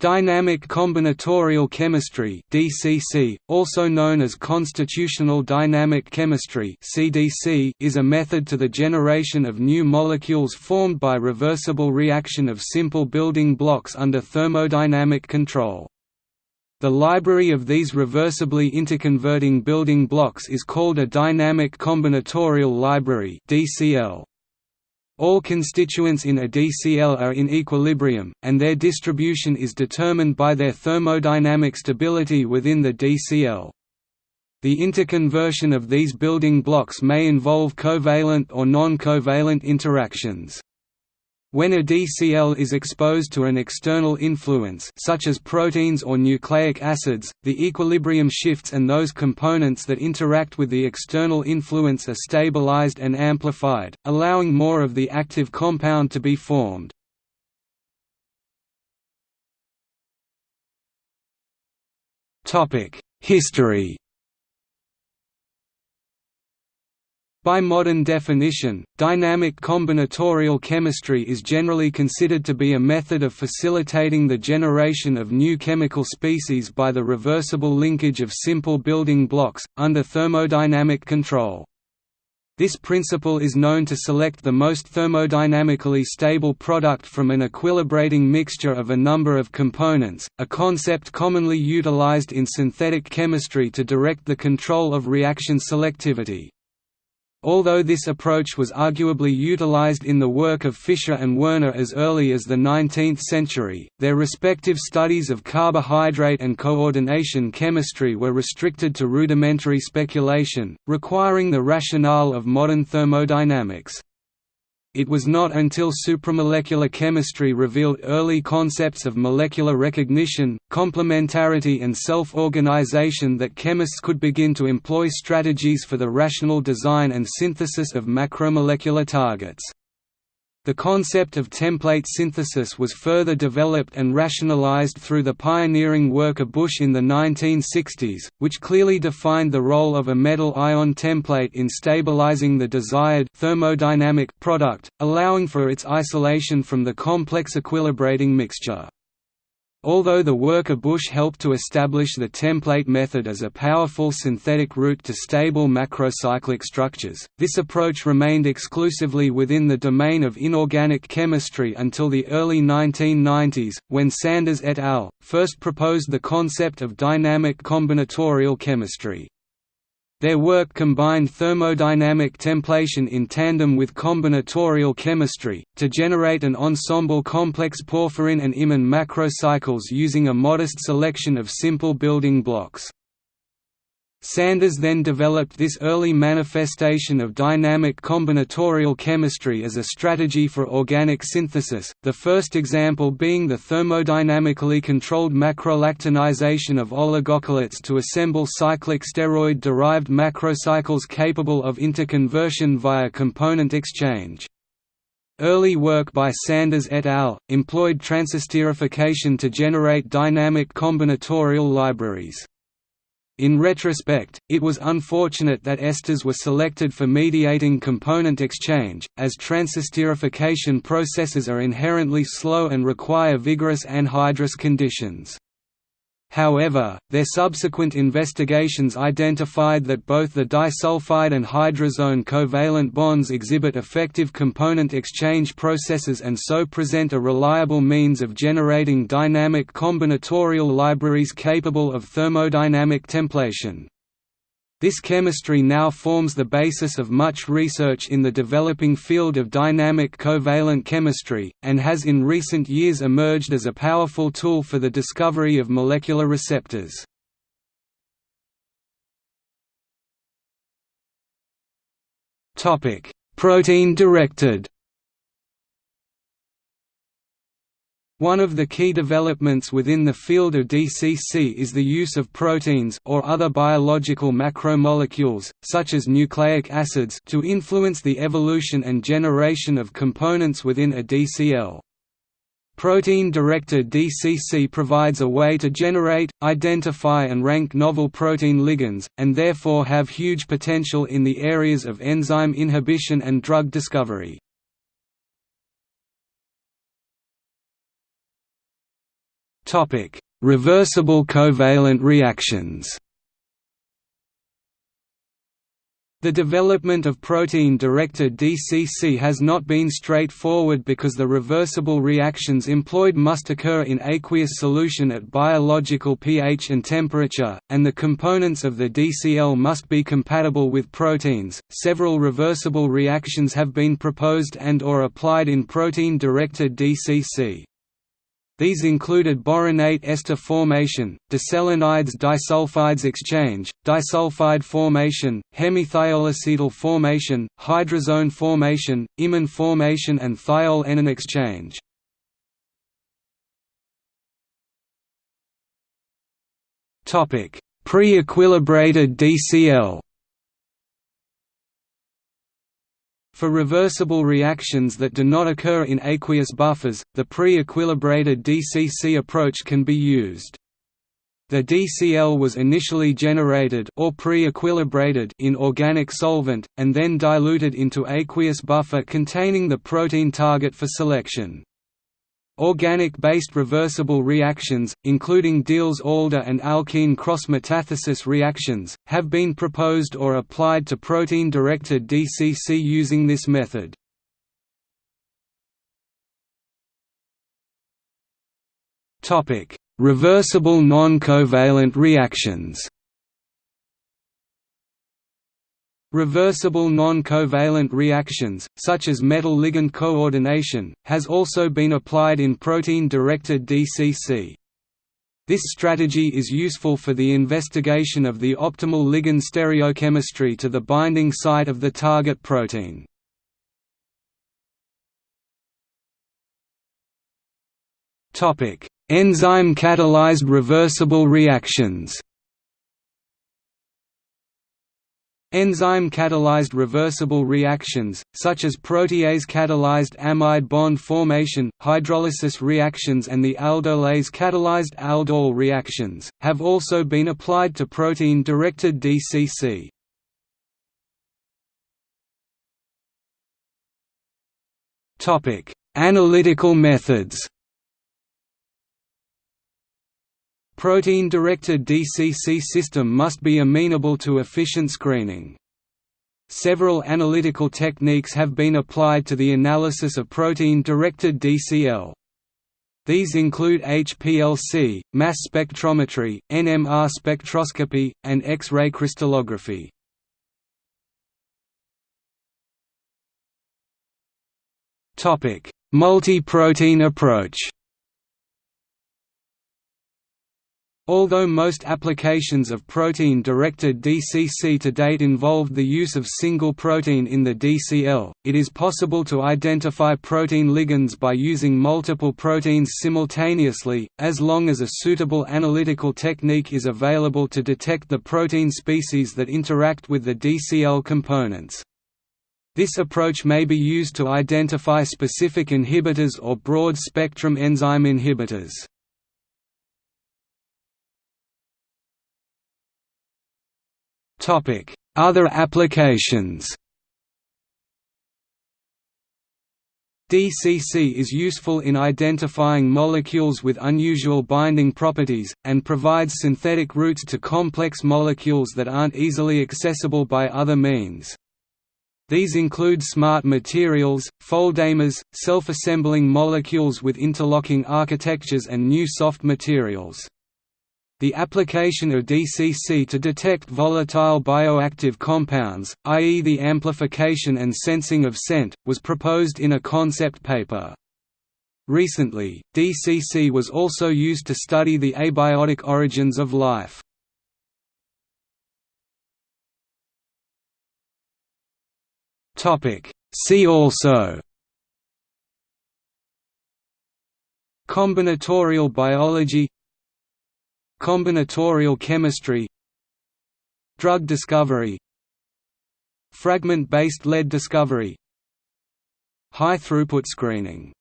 Dynamic combinatorial chemistry (DCC), also known as constitutional dynamic chemistry (CDC), is a method to the generation of new molecules formed by reversible reaction of simple building blocks under thermodynamic control. The library of these reversibly interconverting building blocks is called a dynamic combinatorial library (DCL). All constituents in a DCL are in equilibrium, and their distribution is determined by their thermodynamic stability within the DCL. The interconversion of these building blocks may involve covalent or non-covalent interactions. When a DCL is exposed to an external influence such as proteins or nucleic acids, the equilibrium shifts and those components that interact with the external influence are stabilized and amplified, allowing more of the active compound to be formed. History By modern definition, dynamic combinatorial chemistry is generally considered to be a method of facilitating the generation of new chemical species by the reversible linkage of simple building blocks, under thermodynamic control. This principle is known to select the most thermodynamically stable product from an equilibrating mixture of a number of components, a concept commonly utilized in synthetic chemistry to direct the control of reaction selectivity. Although this approach was arguably utilized in the work of Fischer and Werner as early as the 19th century, their respective studies of carbohydrate and coordination chemistry were restricted to rudimentary speculation, requiring the rationale of modern thermodynamics. It was not until supramolecular chemistry revealed early concepts of molecular recognition, complementarity and self-organization that chemists could begin to employ strategies for the rational design and synthesis of macromolecular targets. The concept of template synthesis was further developed and rationalized through the pioneering work of Busch in the 1960s, which clearly defined the role of a metal ion template in stabilizing the desired thermodynamic product, allowing for its isolation from the complex equilibrating mixture. Although the work of Busch helped to establish the template method as a powerful synthetic route to stable macrocyclic structures, this approach remained exclusively within the domain of inorganic chemistry until the early 1990s, when Sanders et al. first proposed the concept of dynamic combinatorial chemistry. Their work combined thermodynamic templation in tandem with combinatorial chemistry, to generate an ensemble complex porphyrin and imine macrocycles using a modest selection of simple building blocks. Sanders then developed this early manifestation of dynamic combinatorial chemistry as a strategy for organic synthesis, the first example being the thermodynamically controlled macrolactonization of oligocholates to assemble cyclic steroid-derived macrocycles capable of interconversion via component exchange. Early work by Sanders et al. employed transesterification to generate dynamic combinatorial libraries. In retrospect, it was unfortunate that esters were selected for mediating component exchange, as transesterification processes are inherently slow and require vigorous anhydrous conditions. However, their subsequent investigations identified that both the disulfide and hydrazone covalent bonds exhibit effective component exchange processes and so present a reliable means of generating dynamic combinatorial libraries capable of thermodynamic templation. This chemistry now forms the basis of much research in the developing field of dynamic covalent chemistry, and has in recent years emerged as a powerful tool for the discovery of molecular receptors. Protein-directed One of the key developments within the field of DCC is the use of proteins or other biological macromolecules, such as nucleic acids to influence the evolution and generation of components within a DCL. Protein-directed DCC provides a way to generate, identify and rank novel protein ligands, and therefore have huge potential in the areas of enzyme inhibition and drug discovery. Reversible covalent reactions The development of protein-directed DCC has not been straightforward because the reversible reactions employed must occur in aqueous solution at biological pH and temperature, and the components of the DCL must be compatible with proteins. Several reversible reactions have been proposed and or applied in protein-directed DCC. These included boronate ester formation, diselenides disulfides exchange, disulfide formation, hemithioacetal formation, hydrazone formation, imine formation and thiol-enone exchange. Pre-equilibrated DCL For reversible reactions that do not occur in aqueous buffers, the pre-equilibrated DCC approach can be used. The DCL was initially generated or pre-equilibrated in organic solvent, and then diluted into aqueous buffer containing the protein target for selection. Organic-based reversible reactions, including Diels-Alder and alkene cross-metathesis reactions, have been proposed or applied to protein-directed DCC using this method. Reversible non-covalent reactions Reversible non-covalent reactions, such as metal-ligand coordination, has also been applied in protein-directed DCC. This strategy is useful for the investigation of the optimal ligand stereochemistry to the binding site of the target protein. Enzyme-catalyzed reversible reactions Enzyme-catalyzed reversible reactions, such as protease-catalyzed amide bond formation, hydrolysis reactions and the aldolase-catalyzed aldol reactions, have also been applied to protein-directed DCC. Analytical methods Protein-directed DCC system must be amenable to efficient screening. Several analytical techniques have been applied to the analysis of protein-directed DCL. These include HPLC, mass spectrometry, NMR spectroscopy, and X-ray crystallography. Multi-protein approach Although most applications of protein-directed DCC to date involved the use of single protein in the DCL, it is possible to identify protein ligands by using multiple proteins simultaneously, as long as a suitable analytical technique is available to detect the protein species that interact with the DCL components. This approach may be used to identify specific inhibitors or broad-spectrum enzyme inhibitors. Other applications DCC is useful in identifying molecules with unusual binding properties, and provides synthetic routes to complex molecules that aren't easily accessible by other means. These include smart materials, foldamers, self-assembling molecules with interlocking architectures and new soft materials. The application of DCC to detect volatile bioactive compounds, i.e. the amplification and sensing of scent, was proposed in a concept paper. Recently, DCC was also used to study the abiotic origins of life. See also Combinatorial biology Combinatorial chemistry Drug discovery Fragment-based lead discovery High-throughput screening